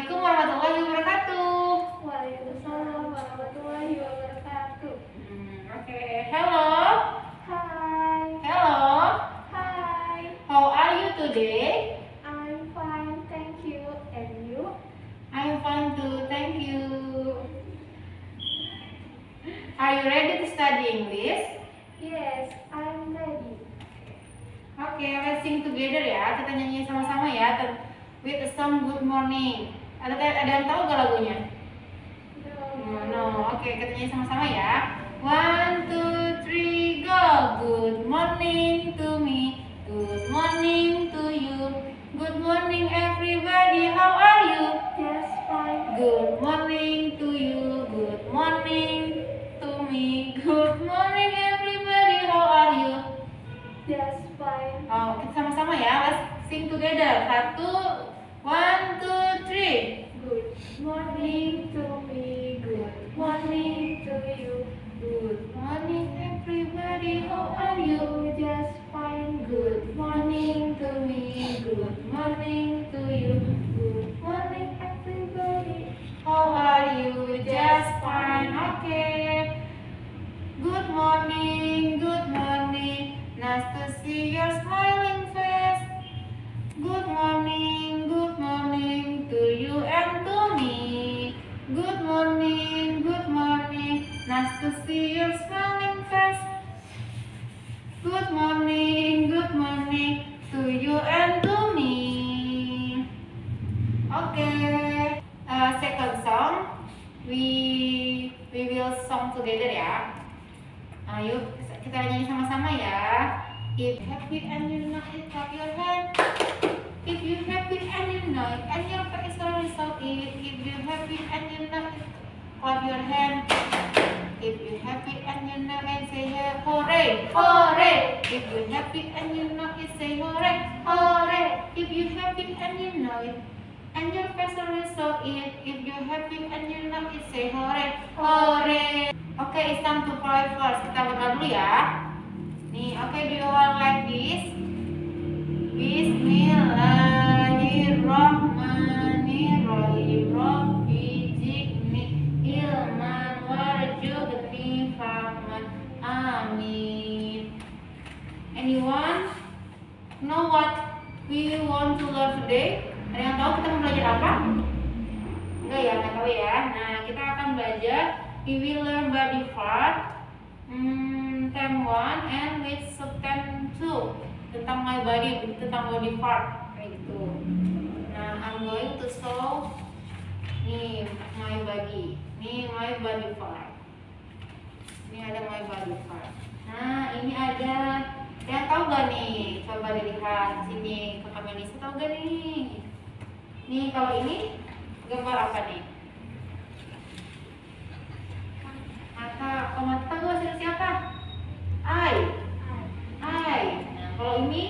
Assalamualaikum warahmatullahi wabarakatuh. Waalaikumsalam warahmatullahi wabarakatuh. Hmm, Oke, hello, Hi. hello. Hi. How are you today? I'm fine, thank you. And you? I'm fine too, thank you. Are you ready to study English? Yes, I'm ready. Oke, let's sing together ya. Kita nyanyi sama-sama ya. With a song Good Morning. Ada ada yang tahu gak lagunya? No, no. Oke, kita nyanyi sama-sama ya. One, two, three, go. Good morning to me. Good morning to you. Good morning everybody. How are you? Yes, fine. Good morning to you. Good morning to me. Good morning everybody. How are you? Yes, fine. Oh, kita sama-sama ya. Let's sing together. Satu, one, two, three. Good morning hooray. If you happy and you know it, say hooray, hooray. If you happy and you know it, and your face is so it. If you happy and you know it, say hooray, hooray. Okay, it's time to pray first. Kita berdoa dulu ya. Nih, oke, do you all like this? Bismillahirrahmanirrahim. What we want to learn today? Ada yang tahu kita mau belajar apa? Enggak ya, nggak tahu ya. Nah, kita akan belajar we will learn body part hmm, term 1 and with subtem 2 tentang my body, tentang body part kayak gitu. Nah, I'm going to show nih my body. Nih my body part. Ini ada my body part. Nah, ini ada yang tahu gak nih? Coba dilihat sini ke kamera Nisa tahu gak nih? Nih kalau ini gambar apa nih? Mata, kalau mata tahu gak hasil siapa? Eye, eye. Nah kalau ini,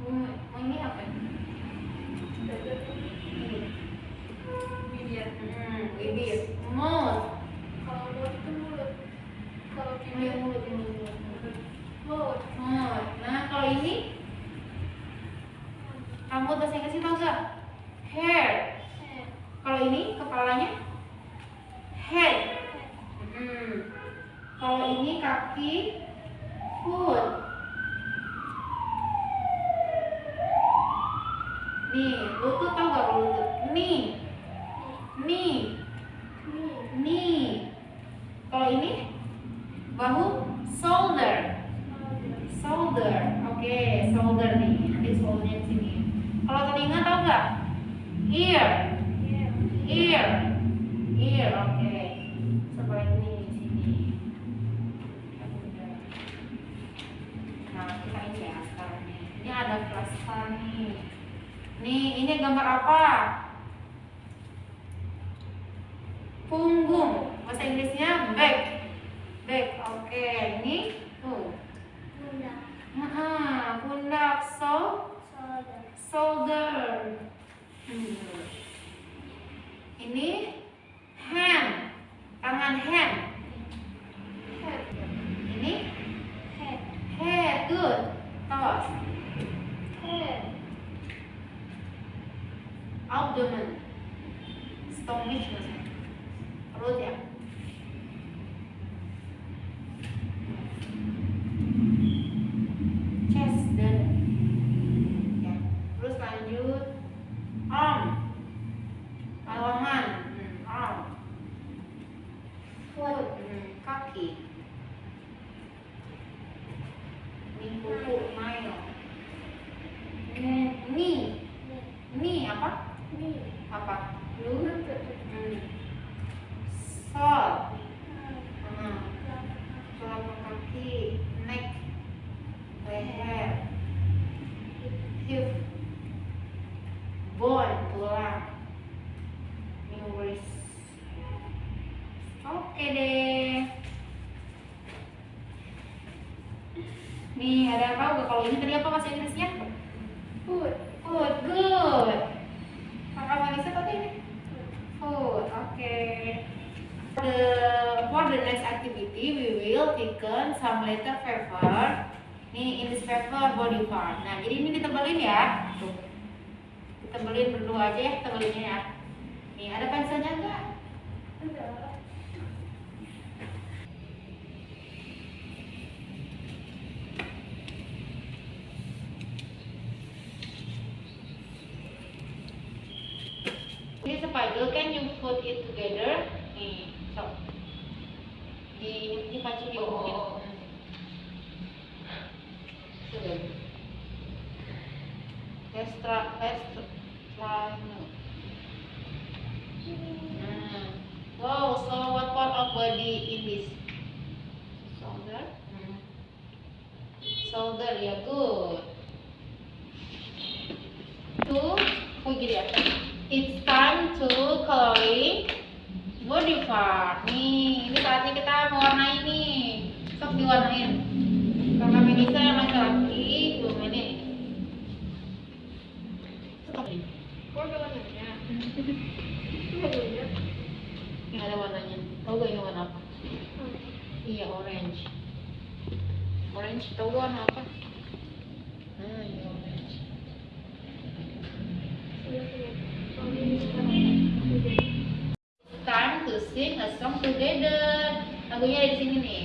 hmm, ini apa? Bibir. Hmm, bibir, mouth, Kalau mulut itu mulut. Kalau Ini bibir mulut, ini mulut, mulut. mulut. Mouth. Nah kalau ini, rambut bahasa Inggrisnya tahu gak? Hair. Head. Kalau ini kepalanya, head. Hmm. Kalau ini kaki, foot. Nih, lutut tau gak lutut? Knee, Knee. knee. Kalau ini bahu, shoulder, shoulder. Oke, shoulder nih. Nanti di sini. Kalau telinga tau gak? Ear, Ear. ear. Oke. Sebelah ini di sini. Nah, kita ini ya sekarang. Ini ada plaster nih. Nih, ini gambar apa? Punggung. Bahasa Inggrisnya. Back. abdomen, stomach, root abdomen. Ada apa gak kalau ini tadi apa bahasa Inggrisnya? Foot. food good. Kakak Vanessa tadi? Ini food oke. The for the next activity we will taken some letter paper nih in this paper body part. Nah jadi ini ditebelin ya. Tuh. Ditebelin berdua aja ya tebelinnya ya. Nih ada pensilnya enggak Ada. Ini spider can you put it together? Nih, so. Di di pacu di Oh. Tuh. Extra extra. Wow, so what part of body in this? Shoulder. Hmm. Shoulder, ya good. Two, oh gini ya. It's time to coloring body part. Nih, ini saatnya kita mewarnai nih. Sok diwarnain. Kakak Melisa yang laki-laki belum ini. Kok ada warnanya? Nggak ada warnanya. Tahu gak ini warna apa? Iya, orange. Orange, tahu warna apa? Lagunya ada di sini nih.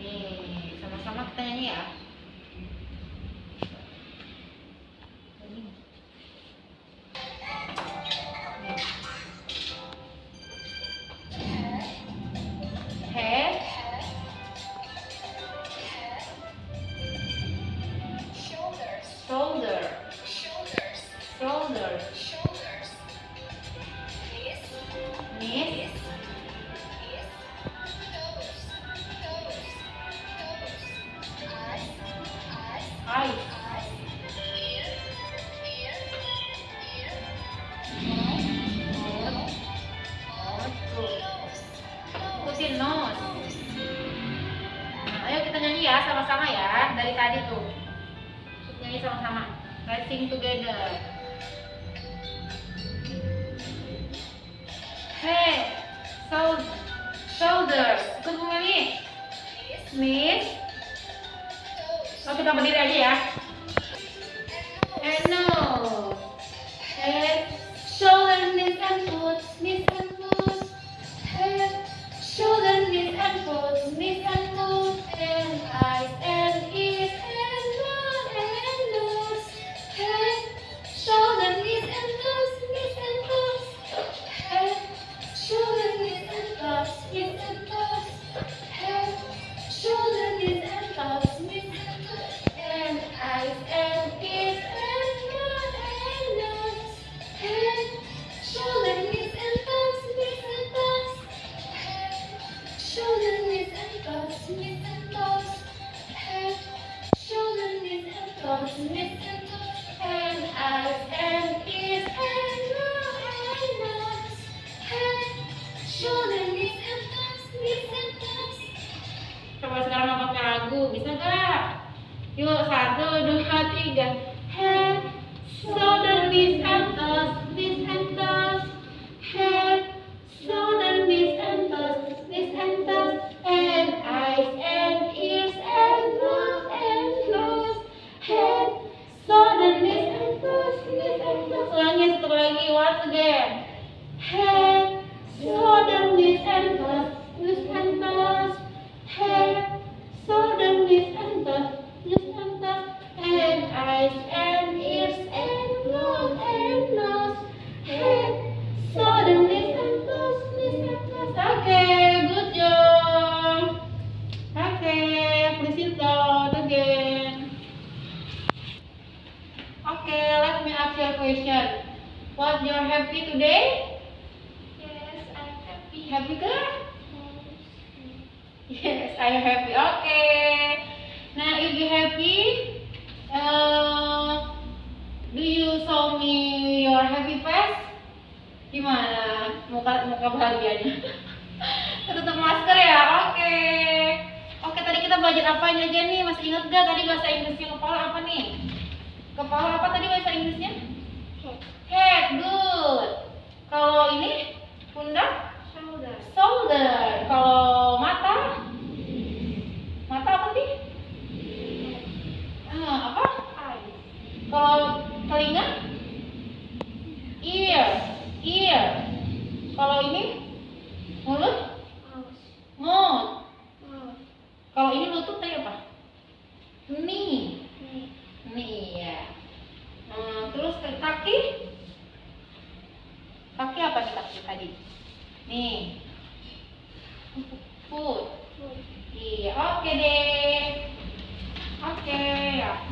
Nih, sama-sama kita nyanyi ya. Nose. Nah, ayo kita nyanyi ya sama-sama ya dari tadi tuh. Nyanyi sama-sama. Let's sing together. Hey, shoulders. Ikut Bu Meli. Knees, Knees. toes. Oh, kita berdiri aja ya. And nose. And Yuk, satu, dua, tiga. Head, shoulder, knees and toes, knees and toes. Head, shoulder, knees and toes, knees and toes. And eyes and ears and mouth and nose. Head, shoulder, knees and toes, knees and toes. lagi once again. Head, question. What you're happy today? Yes, I'm happy. Happy girl? Yes, I'm happy. Okay. Now, if you happy, uh, do you show me your happy face? Gimana muka muka bahagianya? Tutup masker ya. Oke. Oke, tadi kita belajar apa aja nih? Masih ingat gak tadi bahasa Inggrisnya kepala apa nih? Kepala apa tadi bahasa Inggrisnya? Head, good. Kalau ini pundak? Shoulder. Shoulder. Kalau mata? Mata apa sih? Ah, apa? Kalau telinga? Ear. Ear. Kalau ini? Mulut? Mouth. Mouth. Mouth. Kalau ini lutut tadi apa? Knee. Knee. Knee ya. Hmm, terus ke kaki? Kaki apa nih kaki tadi? Nih. Foot. Foot. Iya, oke deh. Oke,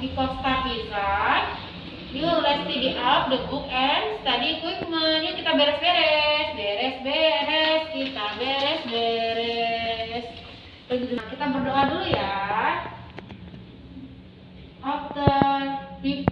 stuff is right. You let's study up the book and study equipment. Yuk kita beres-beres, beres-beres, kita beres-beres. Nah, kita berdoa dulu ya. After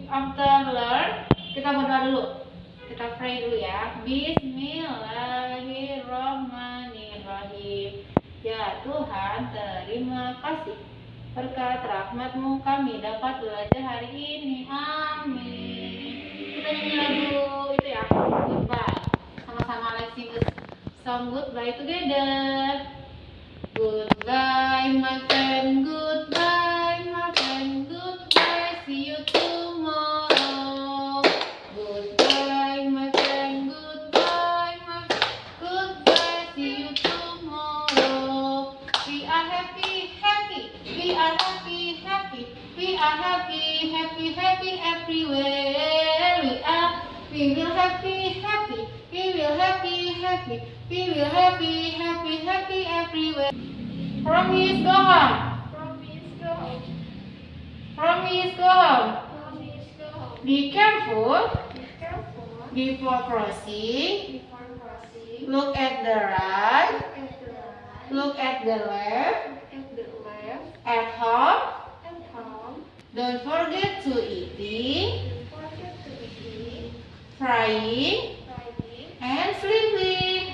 after learn, kita berdoa dulu. Kita pray dulu ya. Bismillahirrahmanirrahim. Ya Tuhan, terima kasih berkat rahmatmu kami dapat belajar hari ini. Amin. Kita nyanyi lagu itu ya, goodbye. Sama-sama let's sing the song goodbye together. Goodbye, my friend. Goodbye, We will happy, happy, happy everywhere. Promise go home. Promise go home. Promise go home. Promise go home. Be careful Be careful before crossing. before crossing. Look at the right. Look at the right. Look at the left. Look at the left. At home. And home. Don't forget to eating, Don't forget to eat, frying, riding, and sleeping.